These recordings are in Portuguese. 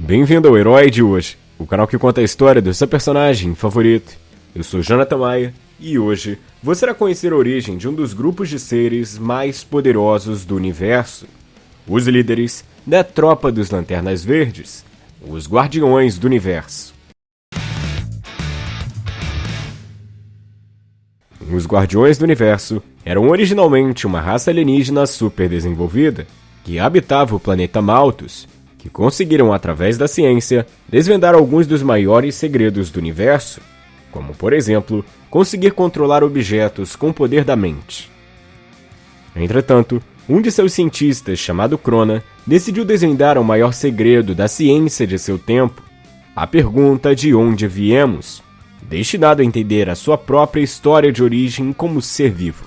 Bem-vindo ao Herói de hoje, o canal que conta a história do seu personagem favorito. Eu sou Jonathan Maia e hoje você irá conhecer a origem de um dos grupos de seres mais poderosos do universo. Os líderes da Tropa dos Lanternas Verdes, os Guardiões do Universo. Os Guardiões do Universo eram originalmente uma raça alienígena super desenvolvida que habitava o planeta Malthus que conseguiram, através da ciência, desvendar alguns dos maiores segredos do universo, como, por exemplo, conseguir controlar objetos com o poder da mente. Entretanto, um de seus cientistas, chamado Crona, decidiu desvendar o maior segredo da ciência de seu tempo, a pergunta de onde viemos, destinado a entender a sua própria história de origem como ser vivo.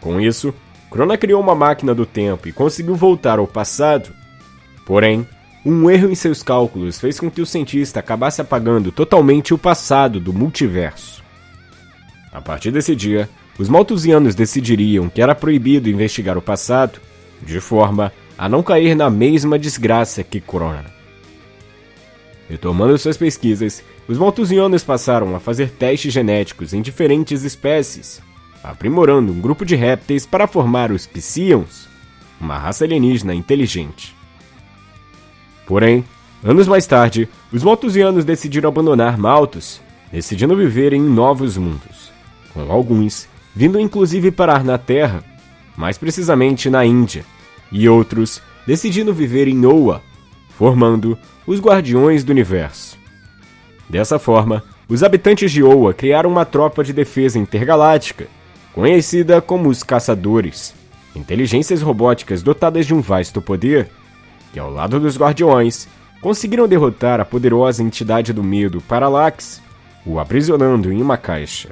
Com isso, Crona criou uma máquina do tempo e conseguiu voltar ao passado Porém, um erro em seus cálculos fez com que o cientista acabasse apagando totalmente o passado do multiverso. A partir desse dia, os maltusianos decidiriam que era proibido investigar o passado, de forma a não cair na mesma desgraça que Corona. Retomando suas pesquisas, os maltusianos passaram a fazer testes genéticos em diferentes espécies, aprimorando um grupo de répteis para formar os Psions, uma raça alienígena inteligente. Porém, anos mais tarde, os Malthusianos decidiram abandonar Malthus, decidindo viver em novos mundos, com alguns vindo inclusive parar na Terra, mais precisamente na Índia, e outros decidindo viver em Oa, formando os Guardiões do Universo. Dessa forma, os habitantes de Oa criaram uma tropa de defesa intergaláctica, conhecida como os Caçadores, inteligências robóticas dotadas de um vasto poder que ao lado dos Guardiões, conseguiram derrotar a poderosa entidade do medo Parallax, o aprisionando em uma caixa.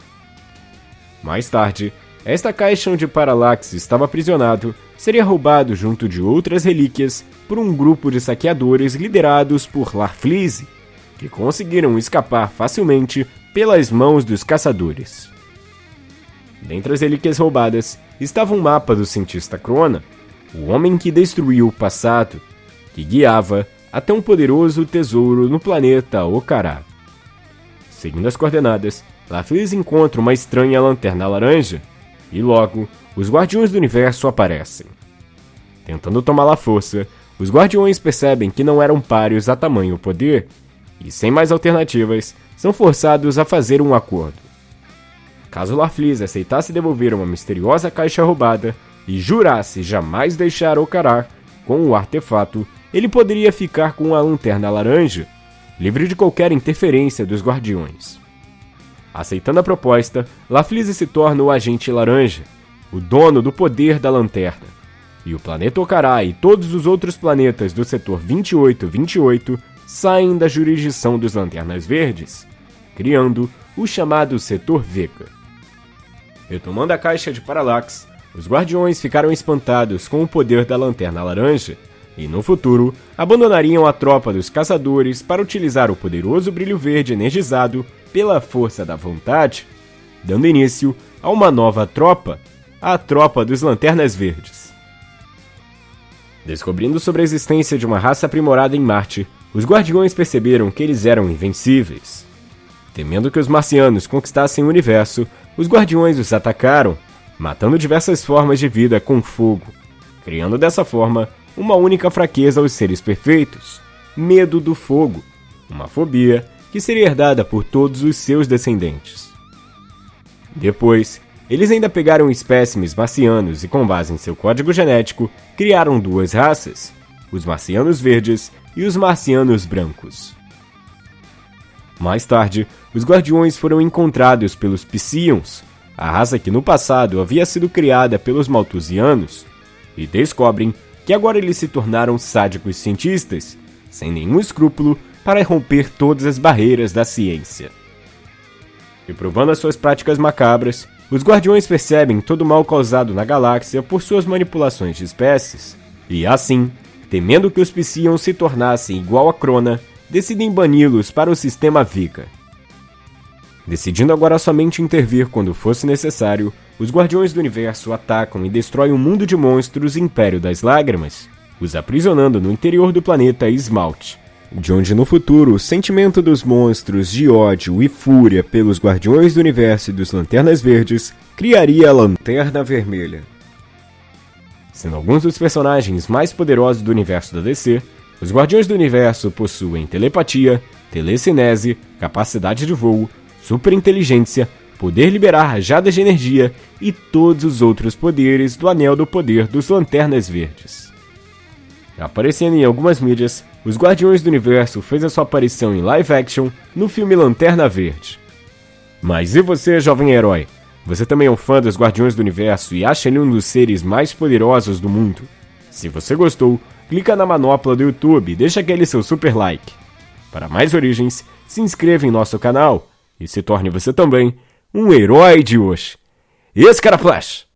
Mais tarde, esta caixa onde Parallax estava aprisionado seria roubado junto de outras relíquias por um grupo de saqueadores liderados por Larfleeze, que conseguiram escapar facilmente pelas mãos dos caçadores. Dentre as relíquias roubadas estava um mapa do cientista Crona, o homem que destruiu o passado que guiava até um poderoso tesouro no planeta Ocará. Seguindo as coordenadas, Laflis encontra uma estranha lanterna laranja e logo os Guardiões do Universo aparecem. Tentando tomá-la à força, os Guardiões percebem que não eram páreos a tamanho poder e, sem mais alternativas, são forçados a fazer um acordo. Caso Larflis aceitasse devolver uma misteriosa caixa roubada e jurasse jamais deixar Ocará com o artefato, ele poderia ficar com a lanterna laranja, livre de qualquer interferência dos guardiões. Aceitando a proposta, Laflise se torna o agente laranja, o dono do poder da lanterna. E o planeta Ocará e todos os outros planetas do setor 2828 saem da jurisdição dos Lanternas Verdes, criando o chamado Setor Vega. Retomando a caixa de Parallax, os Guardiões ficaram espantados com o poder da Lanterna Laranja e no futuro abandonariam a tropa dos caçadores para utilizar o poderoso brilho verde energizado pela força da vontade, dando início a uma nova tropa, a Tropa dos Lanternas Verdes. Descobrindo sobre a existência de uma raça aprimorada em Marte, os Guardiões perceberam que eles eram invencíveis. Temendo que os marcianos conquistassem o universo, os Guardiões os atacaram, matando diversas formas de vida com fogo, criando dessa forma uma única fraqueza aos seres perfeitos: medo do fogo, uma fobia que seria herdada por todos os seus descendentes. Depois, eles ainda pegaram espécimes marcianos e, com base em seu código genético, criaram duas raças: os marcianos verdes e os marcianos brancos. Mais tarde, os guardiões foram encontrados pelos Psions, a raça que no passado havia sido criada pelos Malthusianos, e descobrem que agora eles se tornaram sádicos cientistas, sem nenhum escrúpulo para romper todas as barreiras da ciência. E provando as suas práticas macabras, os Guardiões percebem todo o mal causado na galáxia por suas manipulações de espécies, e assim, temendo que os Psions se tornassem igual a Crona, decidem bani-los para o sistema Vika. Decidindo agora somente intervir quando fosse necessário, os Guardiões do Universo atacam e destroem o mundo de monstros Império das Lágrimas, os aprisionando no interior do planeta Esmalte, de onde no futuro o sentimento dos monstros de ódio e fúria pelos Guardiões do Universo e dos Lanternas Verdes criaria a Lanterna Vermelha. Sendo alguns dos personagens mais poderosos do universo da DC, os Guardiões do Universo possuem telepatia, telecinese, capacidade de voo, superinteligência, poder liberar rajadas de energia e todos os outros poderes do Anel do Poder dos Lanternas Verdes. Aparecendo em algumas mídias, os Guardiões do Universo fez a sua aparição em live action no filme Lanterna Verde. Mas e você, jovem herói? Você também é um fã dos Guardiões do Universo e acha ele um dos seres mais poderosos do mundo? Se você gostou, clica na manopla do YouTube e deixa aquele seu super like. Para mais origens, se inscreva em nosso canal e se torne você também um herói de hoje. Esse cara Flash!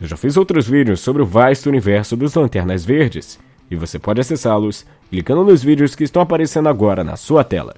Eu já fiz outros vídeos sobre o vasto universo dos Lanternas Verdes, e você pode acessá-los clicando nos vídeos que estão aparecendo agora na sua tela.